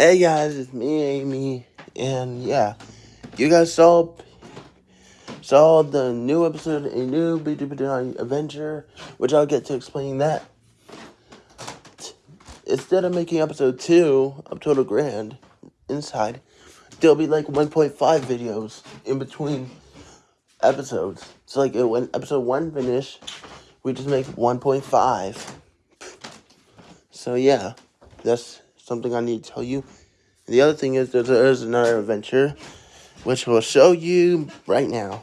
Hey guys, it's me, Amy, and yeah, you guys saw saw the new episode, a new adventure, which I'll get to explain that. Instead of making episode two of Total Grand inside, there'll be like 1.5 videos in between episodes. So like when episode one finish, we just make 1.5. So yeah, that's something I need to tell you. And the other thing is that there is another adventure, which we'll show you right now.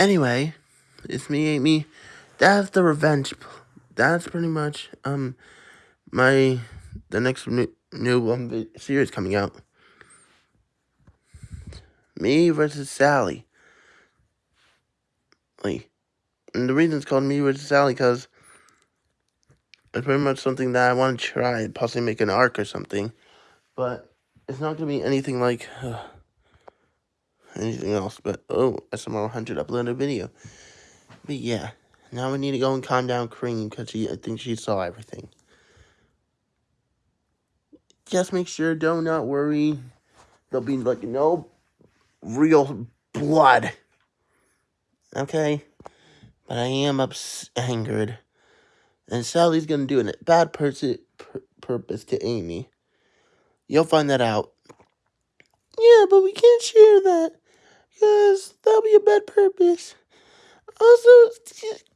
Anyway, it's me, Amy. That's the revenge. That's pretty much um my the next new new um, series coming out. Me versus Sally. Like, and the reason it's called Me versus Sally because it's pretty much something that I want to try, possibly make an arc or something, but it's not gonna be anything like. Uh, anything else. But, oh, SMR 100 uploaded a video. But, yeah. Now we need to go and calm down Cream, because I think she saw everything. Just make sure, don't not worry. There'll be, like, no real blood. Okay? But I am ups angered. And Sally's gonna do a bad person purpose to Amy. You'll find that out. Yeah, but we can't share that. Because that'll be a bad purpose. Also,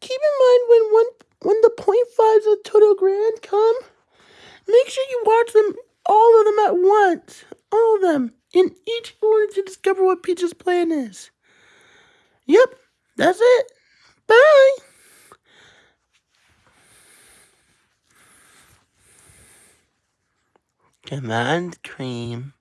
keep in mind when one when the point fives of Total Grand come, make sure you watch them all of them at once. All of them. In each order to discover what Peach's plan is. Yep, that's it. Bye. Command cream.